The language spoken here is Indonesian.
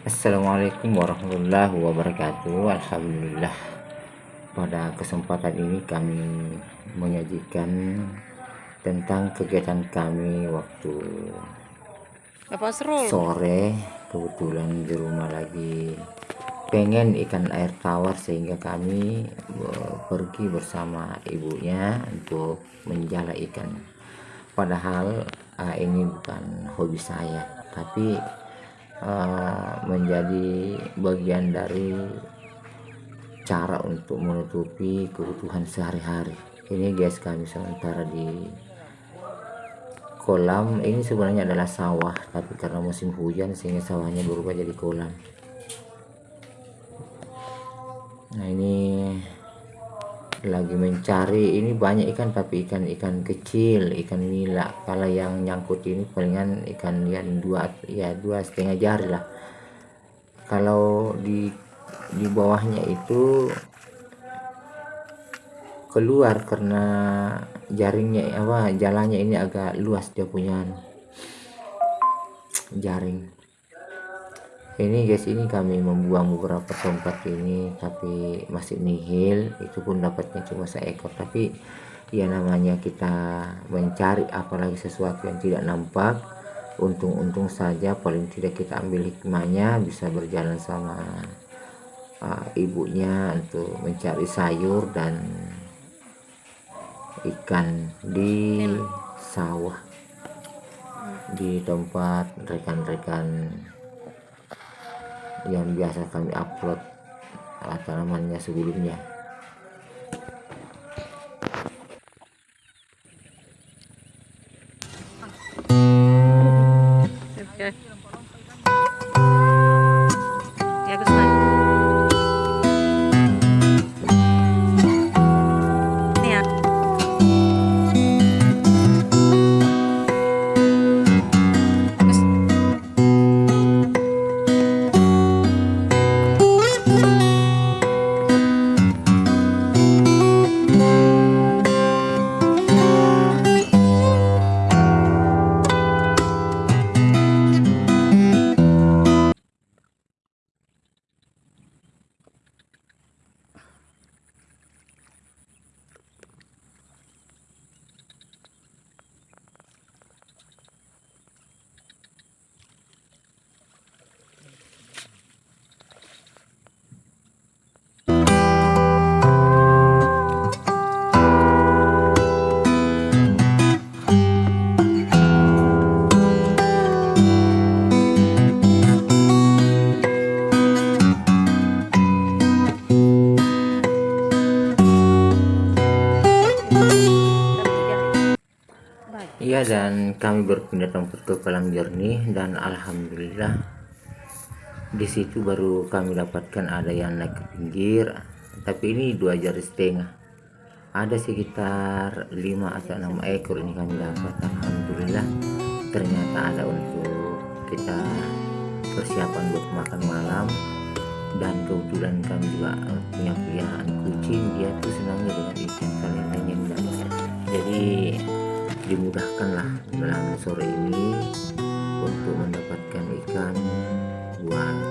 Assalamualaikum warahmatullahi wabarakatuh. Alhamdulillah. Pada kesempatan ini kami menyajikan tentang kegiatan kami waktu sore. Kebetulan di rumah lagi pengen ikan air tawar sehingga kami pergi bersama ibunya untuk menjala ikan. Padahal uh, ini bukan hobi saya tapi uh, menjadi bagian dari cara untuk menutupi kebutuhan sehari-hari. Ini guys kami sementara di kolam. Ini sebenarnya adalah sawah tapi karena musim hujan sehingga sawahnya berubah jadi kolam. Nah ini lagi mencari ini banyak ikan tapi ikan-ikan kecil ikan nila kalau yang nyangkut ini palingan ikan yang dua ya dua setengah jari lah. Kalau di di bawahnya itu keluar karena jaringnya apa jalannya ini agak luas dia punya jaring ini guys ini kami membuang beberapa tempat ini tapi masih nihil. Itu pun dapatnya cuma seekor tapi ya namanya kita mencari apalagi sesuatu yang tidak nampak. Untung-untung saja paling tidak kita ambil hikmahnya bisa berjalan sama uh, ibunya untuk mencari sayur dan ikan di sawah di tempat rekan-rekan yang biasa kami upload tanamannya sebelumnya Iya dan kami berpindah tempat ke kolam jernih dan alhamdulillah di situ baru kami dapatkan ada yang naik ke pinggir. Tapi ini dua jari setengah. Ada sekitar 5 atau 6 ekor ini kami dapat alhamdulillah. Ternyata ada untuk kita persiapan buat makan malam. Dan kebetulan kami juga punya pilihan kucing. Dia tuh senangnya dengan dimudahkanlah dalam sore ini untuk mendapatkan ikan buat